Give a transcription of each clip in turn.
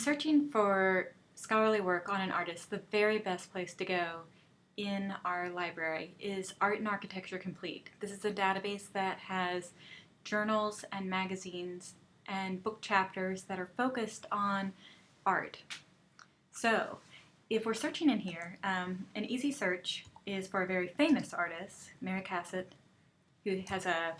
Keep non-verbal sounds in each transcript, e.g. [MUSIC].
searching for scholarly work on an artist, the very best place to go in our library is Art and Architecture Complete. This is a database that has journals and magazines and book chapters that are focused on art. So if we're searching in here, um, an easy search is for a very famous artist, Mary Cassatt, who has a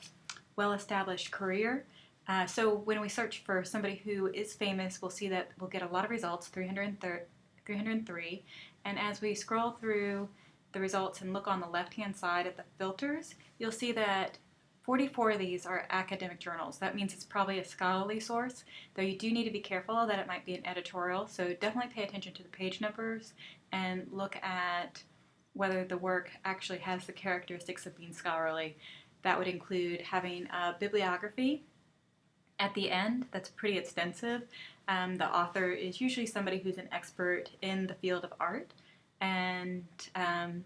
well-established career uh, so when we search for somebody who is famous, we'll see that we'll get a lot of results, 303. And as we scroll through the results and look on the left-hand side at the filters, you'll see that 44 of these are academic journals. That means it's probably a scholarly source, though you do need to be careful that it might be an editorial. So definitely pay attention to the page numbers and look at whether the work actually has the characteristics of being scholarly. That would include having a bibliography, at the end that's pretty extensive. Um, the author is usually somebody who's an expert in the field of art and um,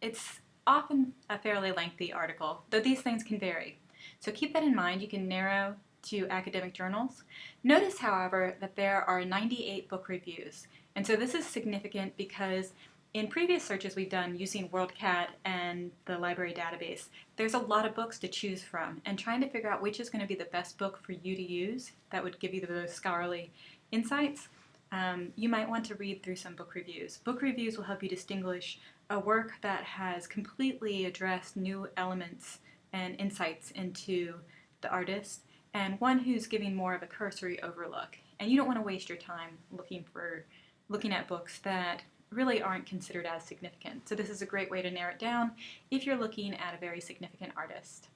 it's often a fairly lengthy article, though these things can vary. So keep that in mind. You can narrow to academic journals. Notice, however, that there are 98 book reviews. And so this is significant because in previous searches we've done using WorldCat and the library database, there's a lot of books to choose from and trying to figure out which is going to be the best book for you to use that would give you the most scholarly insights, um, you might want to read through some book reviews. Book reviews will help you distinguish a work that has completely addressed new elements and insights into the artist and one who's giving more of a cursory overlook. And you don't want to waste your time looking for looking at books that really aren't considered as significant. So this is a great way to narrow it down if you're looking at a very significant artist.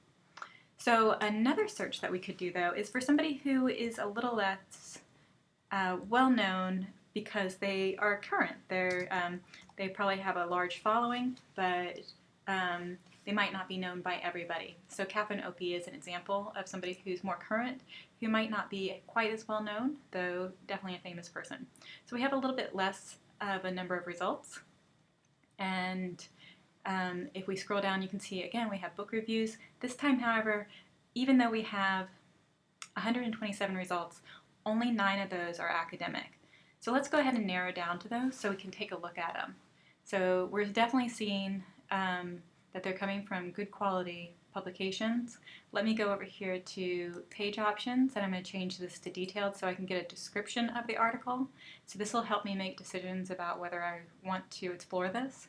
So another search that we could do though is for somebody who is a little less uh, well known because they are current. They're, um, they probably have a large following, but um, they might not be known by everybody. So Catherine Opie is an example of somebody who's more current, who might not be quite as well known, though definitely a famous person. So we have a little bit less of a number of results. And um, if we scroll down, you can see again we have book reviews. This time, however, even though we have 127 results, only nine of those are academic. So let's go ahead and narrow down to those so we can take a look at them. So we're definitely seeing um, that they're coming from good quality publications. Let me go over here to page options and I'm going to change this to detailed so I can get a description of the article. So this will help me make decisions about whether I want to explore this.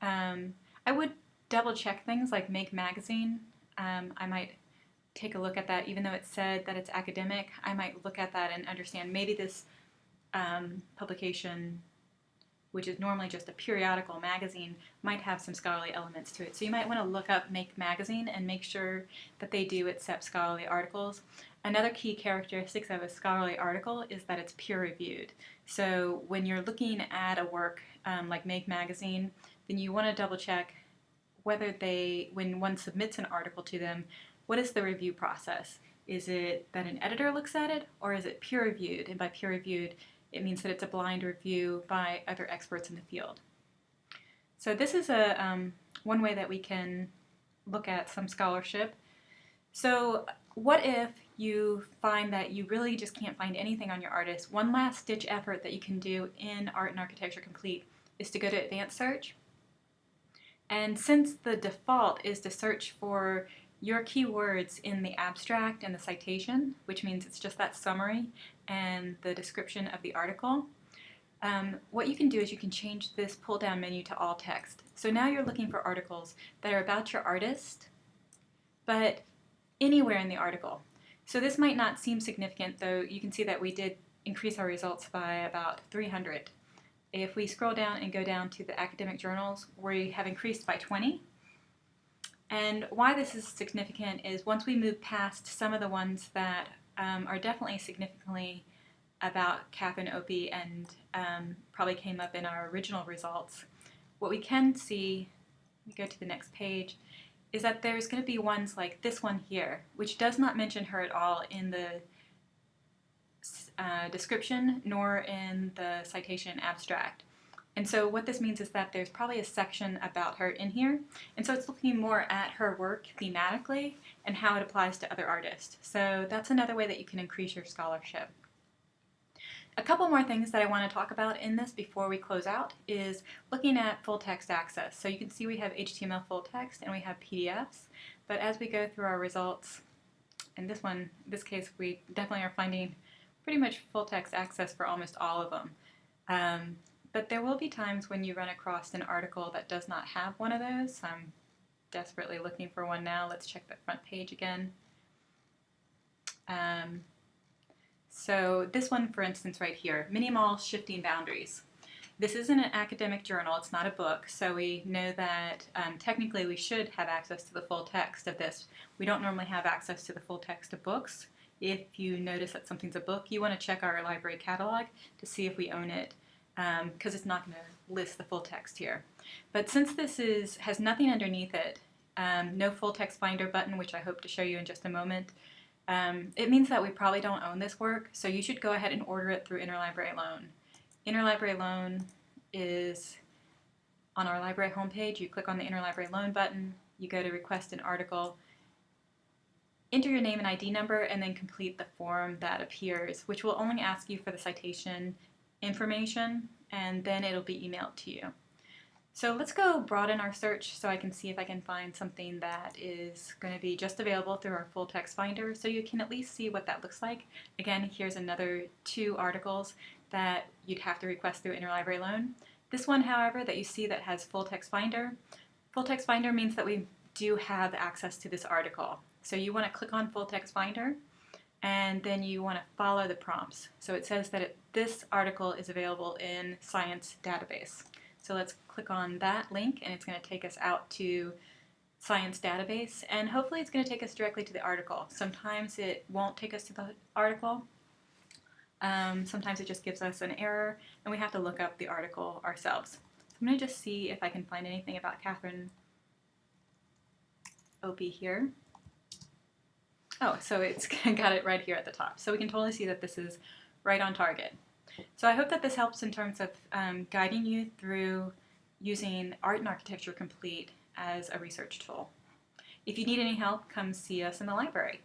Um, I would double check things like Make Magazine. Um, I might take a look at that even though it said that it's academic. I might look at that and understand maybe this um, publication which is normally just a periodical magazine, might have some scholarly elements to it. So you might want to look up Make Magazine and make sure that they do accept scholarly articles. Another key characteristic of a scholarly article is that it's peer-reviewed. So when you're looking at a work um, like Make Magazine, then you want to double check whether they, when one submits an article to them, what is the review process? Is it that an editor looks at it or is it peer-reviewed? And by peer-reviewed, it means that it's a blind review by other experts in the field. So this is a um, one way that we can look at some scholarship. So what if you find that you really just can't find anything on your artist? One last ditch effort that you can do in Art and Architecture Complete is to go to Advanced Search. And since the default is to search for your keywords in the abstract and the citation, which means it's just that summary and the description of the article, um, what you can do is you can change this pull down menu to all text. So now you're looking for articles that are about your artist, but anywhere in the article. So this might not seem significant, though you can see that we did increase our results by about 300. If we scroll down and go down to the academic journals, we have increased by 20. And why this is significant is once we move past some of the ones that um, are definitely significantly about Catherine Opie and um, probably came up in our original results, what we can see, we go to the next page, is that there's going to be ones like this one here, which does not mention her at all in the uh, description nor in the citation abstract. And so what this means is that there's probably a section about her in here. And so it's looking more at her work thematically and how it applies to other artists. So that's another way that you can increase your scholarship. A couple more things that I want to talk about in this before we close out is looking at full text access. So you can see we have HTML full text and we have PDFs, but as we go through our results, in this one, this case, we definitely are finding pretty much full text access for almost all of them. Um, but there will be times when you run across an article that does not have one of those. I'm desperately looking for one now. Let's check the front page again. Um, so this one, for instance, right here, Mini-Mall Shifting Boundaries. This isn't an academic journal, it's not a book, so we know that um, technically we should have access to the full text of this. We don't normally have access to the full text of books. If you notice that something's a book, you want to check our library catalog to see if we own it, because um, it's not going to list the full text here. But since this is has nothing underneath it, um, no full text finder button, which I hope to show you in just a moment, um, it means that we probably don't own this work, so you should go ahead and order it through Interlibrary Loan. Interlibrary Loan is on our library homepage. You click on the Interlibrary Loan button, you go to request an article, enter your name and ID number, and then complete the form that appears, which will only ask you for the citation information, and then it'll be emailed to you. So let's go broaden our search so I can see if I can find something that is going to be just available through our full text finder so you can at least see what that looks like. Again, here's another two articles that you'd have to request through Interlibrary Loan. This one, however, that you see that has full text finder, full text finder means that we do have access to this article. So you want to click on full text finder and then you want to follow the prompts. So it says that it, this article is available in Science Database. So let's click on that link and it's going to take us out to Science Database and hopefully it's going to take us directly to the article. Sometimes it won't take us to the article. Um, sometimes it just gives us an error and we have to look up the article ourselves. So I'm going to just see if I can find anything about Catherine Opie here. Oh, so it's [LAUGHS] got it right here at the top. So we can totally see that this is right on target. So I hope that this helps in terms of um, guiding you through using Art and Architecture Complete as a research tool. If you need any help, come see us in the library.